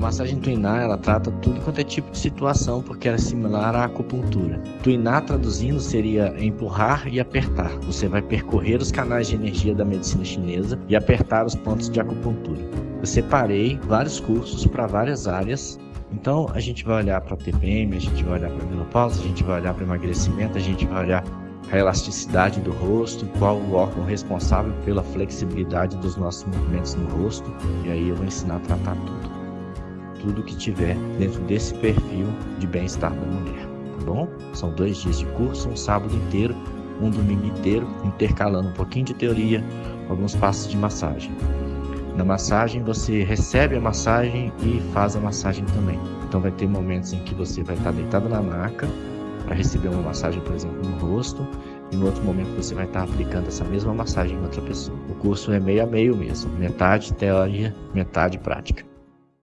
Massagem tuinar, ela trata tudo quanto é tipo de situação, porque ela é similar à acupuntura. Tuinar, traduzindo, seria empurrar e apertar. Você vai percorrer os canais de energia da medicina chinesa e apertar os pontos de acupuntura. Eu separei vários cursos para várias áreas então a gente vai olhar para TPM, a gente vai olhar para menopausa, a gente vai olhar para emagrecimento, a gente vai olhar a elasticidade do rosto, qual o órgão responsável pela flexibilidade dos nossos movimentos no rosto, e aí eu vou ensinar a tratar tudo. Tudo que tiver dentro desse perfil de bem-estar da mulher, tá bom? São dois dias de curso, um sábado inteiro, um domingo inteiro, intercalando um pouquinho de teoria, alguns passos de massagem. Na massagem você recebe a massagem e faz a massagem também. Então vai ter momentos em que você vai estar deitado na maca para receber uma massagem, por exemplo, no rosto, e no outro momento você vai estar aplicando essa mesma massagem em outra pessoa. O curso é meio a meio mesmo, metade teoria, metade prática.